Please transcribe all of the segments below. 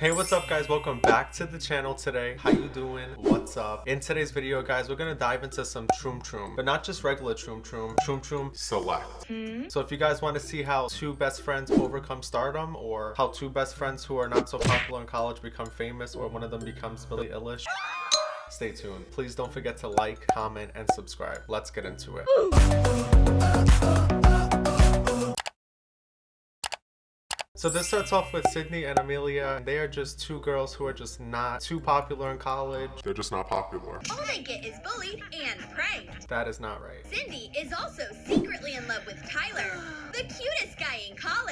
Hey, what's up guys? Welcome back to the channel today. How you doing? What's up? In today's video, guys, we're gonna dive into some Troom Troom, but not just regular Troom Troom, Troom Troom Select. Hmm? So if you guys want to see how two best friends overcome stardom, or how two best friends who are not so popular in college become famous, or one of them becomes Billie Eilish, stay tuned. Please don't forget to like, comment, and subscribe. Let's get into it. So this starts off with Sydney and Amelia. They are just two girls who are just not too popular in college. They're just not popular. All they get is bullied and pranked. That is not right. Cindy is also secretly in love with Tyler, the cutest guy in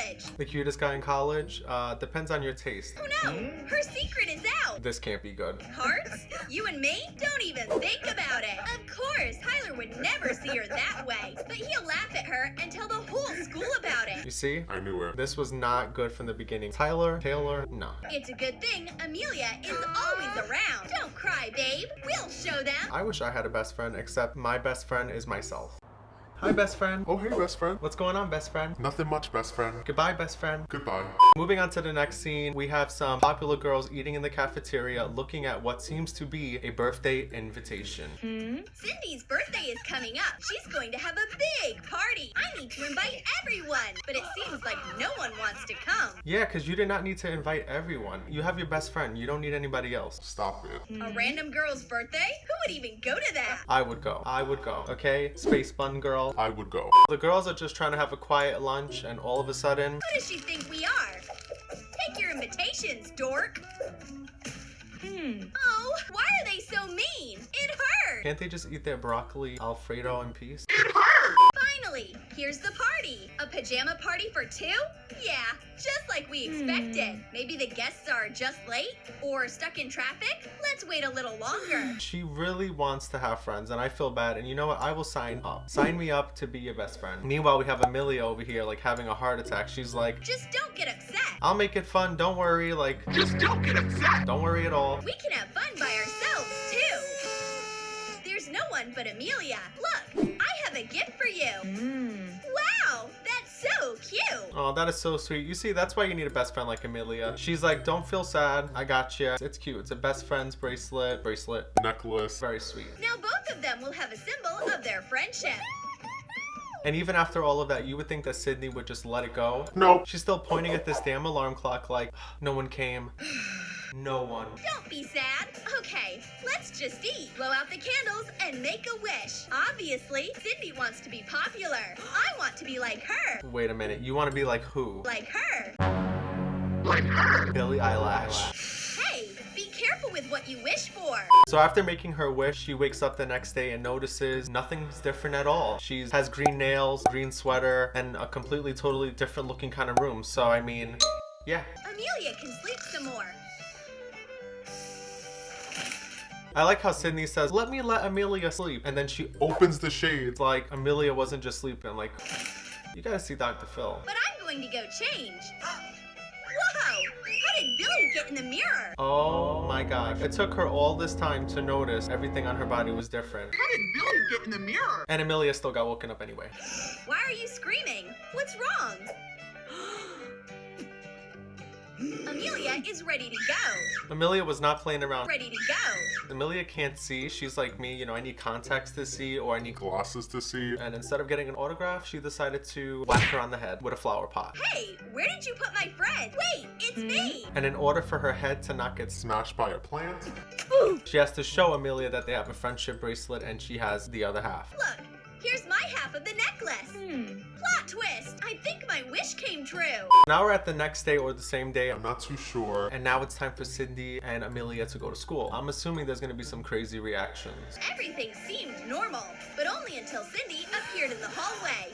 college. The cutest guy in college uh, depends on your taste. Oh no, her secret is out. This can't be good. Hearts? You and me? Don't even think about it. Of course, Tyler would never see her that way, but he'll laugh at her and tell the whole school about it. You see? I knew it. This was not good from the beginning. Tyler, Taylor, no. It's a good thing Amelia is always around. Don't cry, babe. We'll show them. I wish I had a best friend, except my best friend is myself. Hi, best friend. Oh, hey, best friend. What's going on, best friend? Nothing much, best friend. Goodbye, best friend. Goodbye. Moving on to the next scene, we have some popular girls eating in the cafeteria looking at what seems to be a birthday invitation. Hmm? Cindy's birthday is coming up. She's going to have a big party. I need to invite everyone, but it seems like no one wants to come. Yeah, because you did not need to invite everyone. You have your best friend. You don't need anybody else. Stop it. A random girl's birthday? Who would even go to that? I would go. I would go. Okay? Space bun girl. I would go. The girls are just trying to have a quiet lunch, and all of a sudden, Who does she think we are? Take your invitations, dork. Hmm. Oh, why are they so mean? It hurt. can't they just eat their broccoli Alfredo in peace? Finally, here's the party. A pajama party for two? Yeah, just like we hmm. expected. Maybe the guests are just late or stuck in traffic? Let's wait a little longer. She really wants to have friends, and I feel bad. And you know what? I will sign up. Sign me up to be your best friend. Meanwhile, we have Amelia over here, like having a heart attack. She's like, Just don't get upset. I'll make it fun. Don't worry. Like, just don't get upset. Don't worry at all. We can have fun by ourselves, too. There's no one but Amelia. Look, I have a gift for you. Mm. Wow, that's so cute. Oh, that is so sweet. You see, that's why you need a best friend like Amelia. She's like, don't feel sad. I got you. It's cute. It's a best friend's bracelet. Bracelet. Necklace. Very sweet. Now both of them will have a symbol of their friendship. And even after all of that, you would think that Sydney would just let it go. No. She's still pointing at this damn alarm clock like, no one came. No one. Don't be sad. Okay, let's just eat. Blow out the candles and make a wish. Obviously, Cindy wants to be popular. I want to be like her. Wait a minute. You want to be like who? Like her. Like her. Billie Eyelash. Hey, be careful with what you wish for. So after making her wish, she wakes up the next day and notices nothing's different at all. She has green nails, green sweater, and a completely totally different looking kind of room. So I mean, yeah. Amelia can sleep some more. I like how Sydney says, let me let Amelia sleep. And then she Opens the shades. Like Amelia wasn't just sleeping. Like, you gotta see Dr. Phil. But I'm going to go change. Whoa! How did Billie get in the mirror? Oh my gosh. It took her all this time to notice everything on her body was different. How did Billie get in the mirror? And Amelia still got woken up anyway. Why are you screaming? What's wrong? Amelia is ready to go. Amelia was not playing around. Ready to go. Amelia can't see. She's like me, you know, I need contacts to see or I need Glasses to see. And instead of getting an autograph, she decided to whack her on the head with a flower pot. Hey, where did you put my friend? Wait, it's me. Hmm? And in order for her head to not get smashed, Smashed by a plant. she has to show Amelia that they have a friendship bracelet and she has the other half. Look, here's my half of the necklace. Hmm. Plot twist. I think my wish came true. Now we're at the next day or the same day. I'm not too sure. And now it's time for Cindy and Amelia to go to school. I'm assuming there's gonna be some crazy reactions. Everything seemed normal, but only until Cindy appeared in the hallway.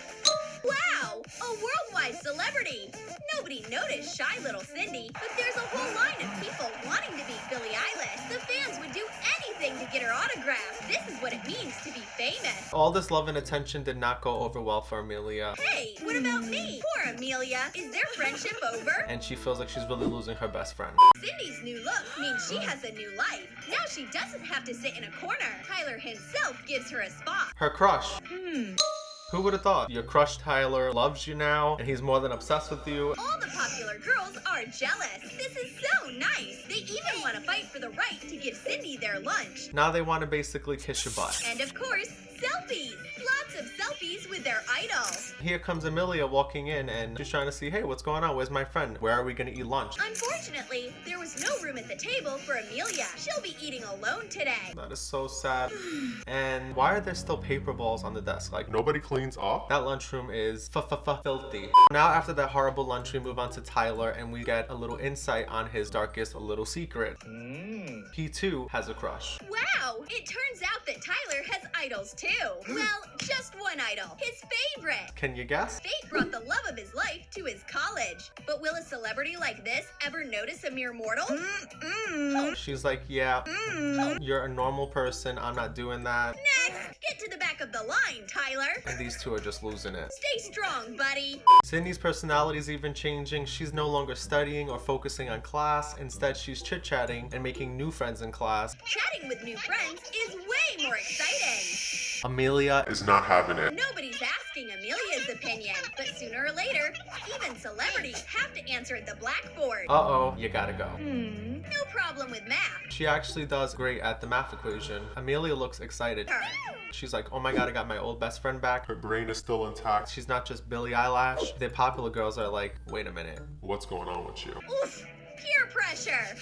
Wow, a worldwide celebrity. Nobody noticed shy little Cindy, but there's a whole line of people wanting to be Billie Eilish. The fans would do anything to get her autograph. This is what it means to be famous. All this love and attention did not go over well for Amelia. Hey, what about me? Poor Amelia. Is their friendship over? And she feels like she's really losing her best friend. Cindy's new look means she has a new life. Now she doesn't have to sit in a corner. Tyler himself gives her a spot. Her crush. Hmm. Who would have thought? Your crush Tyler loves you now, and he's more than obsessed with you. All the popular girls are jealous. This is so nice. They even want to fight for the right to give Cindy their lunch. Now they want to basically kiss your butt. And of course, selfies. Lots of selfies with their idol. Here comes Amelia walking in and she's trying to see, hey, what's going on? Where's my friend? Where are we gonna eat lunch? Unfortunately, there was no room at the table for Amelia. She'll be eating alone today. That is so sad. And why are there still paper balls on the desk? Like, Nobody cleans up? that lunchroom is f f f filthy. Now after that horrible lunch, we move on to Tyler and we get a little insight on his darkest little secret. Hmm. He too has a crush. Wow, it turns out that Tyler has idols too. Well, just one idol, his favorite. Can you guess? Fate brought the love of his life to his college. But will a celebrity like this ever notice a mere mortal? Mm-mm. She's like, yeah, you're a normal person. I'm not doing that. Next, get to the the line, Tyler. And these two are just losing it. Stay strong, buddy. Sydney's personality is even changing. She's no longer studying or focusing on class. Instead, she's chit-chatting and making new friends in class. Chatting with new friends is way more exciting. Amelia Is not having it. Nobody's asking Amelia's opinion, but sooner or later, even celebrities have to answer at the blackboard. Uh-oh, you gotta go. Hmm, no problem with math. She actually does great at the math equation. Amelia looks excited. Her. She's like, oh my god, I got my old best friend back. Her brain is still intact. She's not just Billie Eyelash. The popular girls are like, wait a minute. What's going on with you? Oof, peer pressure.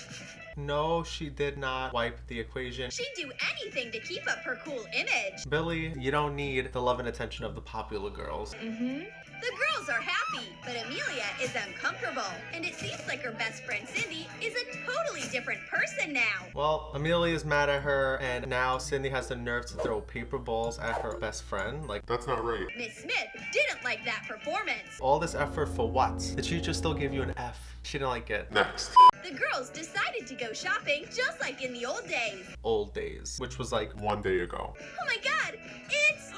No, she did not wipe the equation. She'd do anything to keep up her cool image. Billie, you don't need the love and attention of the popular girls. Mm-hmm. The girls are happy, but Amelia is uncomfortable. And it seems like her best friend Cindy is a totally different person now. Well, Amelia is mad at her, and now Cindy has the nerve to throw paper balls at her best friend. Like, That's not right. Miss Smith didn't like that performance. all this effort for what? The teacher still gave you an F. She didn't like it. Next. The girls decided to go shopping just like in the old days. Old days, which was like, One day ago. Oh my god, it's.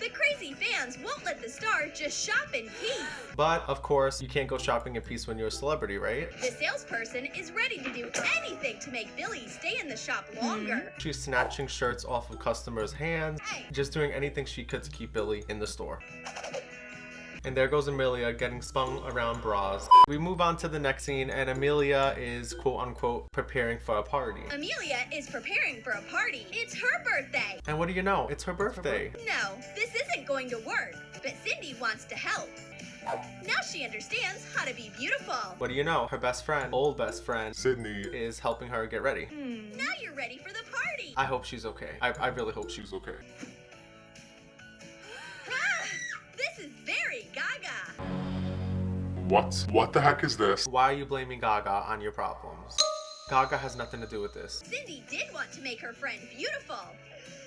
The crazy fans won't let the star just shop in peace. but of course, you can't go shopping in peace when you're a celebrity, right? The salesperson is ready to do anything to make Billie stay in the shop longer. Hmm. She's snatching shirts off of customers' hands, just doing anything she could to keep Billie in the store. And there goes Amelia getting spun around bras. We move on to the next scene, and Amelia is quote unquote preparing for a party. Amelia is preparing for a party. It's her birthday. And what do you know? It's her birthday. No, this isn't going to work, but Cindy wants to help. Now she understands how to be beautiful. What do you know? Her best friend, old best friend, Sydney is helping her get ready. Hmm, now you're ready for the party. I hope she's okay. I, I really hope she's okay. What? What the heck is this? Why are you blaming Gaga on your problems? Gaga has nothing to do with this. Cindy did want to make her friend beautiful,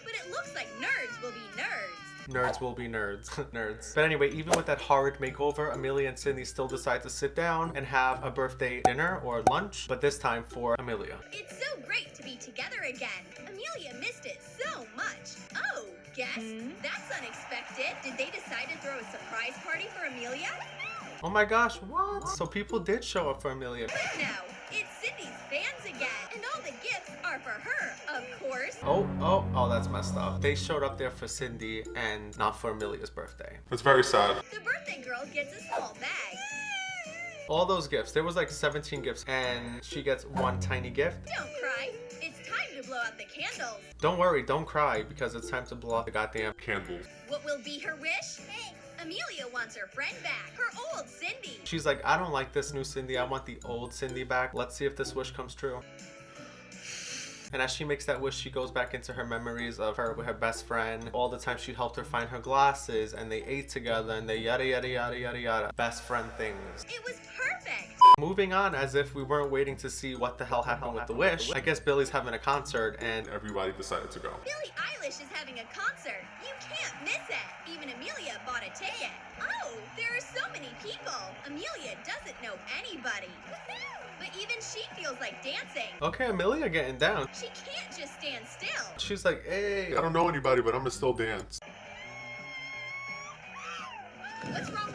but it looks like nerds will be nerds. Nerds will be nerds. nerds. But anyway, even with that horrid makeover, Amelia and Cindy still decide to sit down and have a birthday dinner or lunch, but this time for Amelia. It's so great to be together again. Amelia missed it so much. Oh, guess? Hmm? That's unexpected. Did they decide to throw a surprise party for Amelia? Oh my gosh, what? So people did show up for Amelia. But no, it's Cindy's fans again. And all the gifts are for her, of course. Oh, oh, oh, that's messed up. They showed up there for Cindy and not for Amelia's birthday. It's very sad. The birthday girl gets a small bag. All those gifts, there was like 17 gifts, and she gets one tiny gift. Don't cry. It's time to blow out the candles. Don't worry, don't cry, because it's time to blow out the goddamn Candles. What will be her wish? Amelia wants her friend back, her old Cindy. She's like, I don't like this new Cindy. I want the old Cindy back. Let's see if this wish comes true. And as she makes that wish, she goes back into her memories of her with her best friend. All the time she helped her find her glasses, and they ate together, and they yada yada yada yada yada. Best friend things. It was perfect. Moving on, as if we weren't waiting to see what the hell happened with the wish. I guess Billie's having a concert, and Everybody decided to go. Billie Eilish is having a concert. You can't miss it. Even Amelia bought a ticket. Oh, there are so many people. Amelia doesn't know anybody. But even she feels like dancing. okay, Amelia getting down. She can't just stand still. She's like, hey. I don't know anybody, but I'm gonna still dance. What's wrong with Cindy?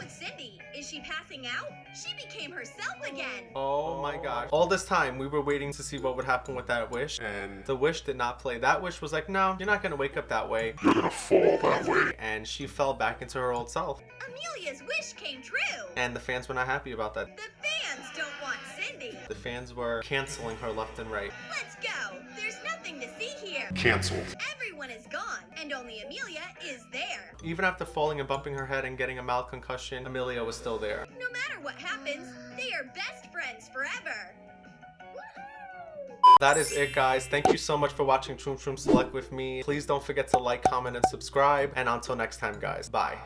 Is Is she passing out? She became herself again. Oh my gosh. All this time, we were waiting to see what would happen with that wish. And The wish did not play. That wish was like, no, you're not gonna wake up that way. you're gonna fall that way. And she fell back into her old self. Amelia's wish came true. And the fans were not happy about that. The fans don't want Cindy. The fans were canceling her left and right. Let's go. There's nothing to see here. Cancelled. Everyone is gone, and only Amelia is there. Even after falling and bumping her head and getting a mild concussion, Amelia was still there. No matter what happens, they are best friends forever. That is it, guys. Thank you so much for watching Troom Troom Select with me. Please don't forget to like, comment, and subscribe. And until next time, guys. Bye.